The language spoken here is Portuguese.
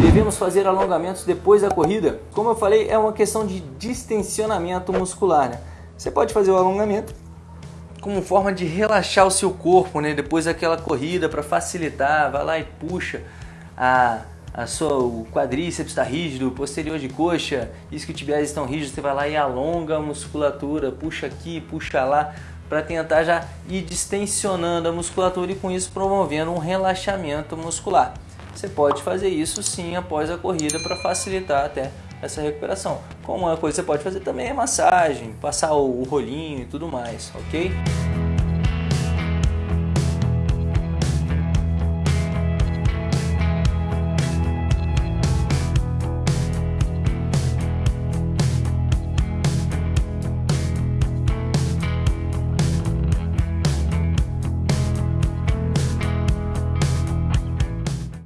devemos fazer alongamentos depois da corrida? Como eu falei, é uma questão de distensionamento muscular. Né? Você pode fazer o alongamento como forma de relaxar o seu corpo, né? Depois daquela corrida para facilitar, vai lá e puxa a, a sua, o quadríceps está rígido, o posterior de coxa, isquiotibiais estão rígidos, você vai lá e alonga a musculatura, puxa aqui, puxa lá, para tentar já ir distensionando a musculatura e com isso promovendo um relaxamento muscular. Você pode fazer isso sim após a corrida para facilitar até essa recuperação. Como uma coisa que você pode fazer também é massagem, passar o rolinho e tudo mais, ok?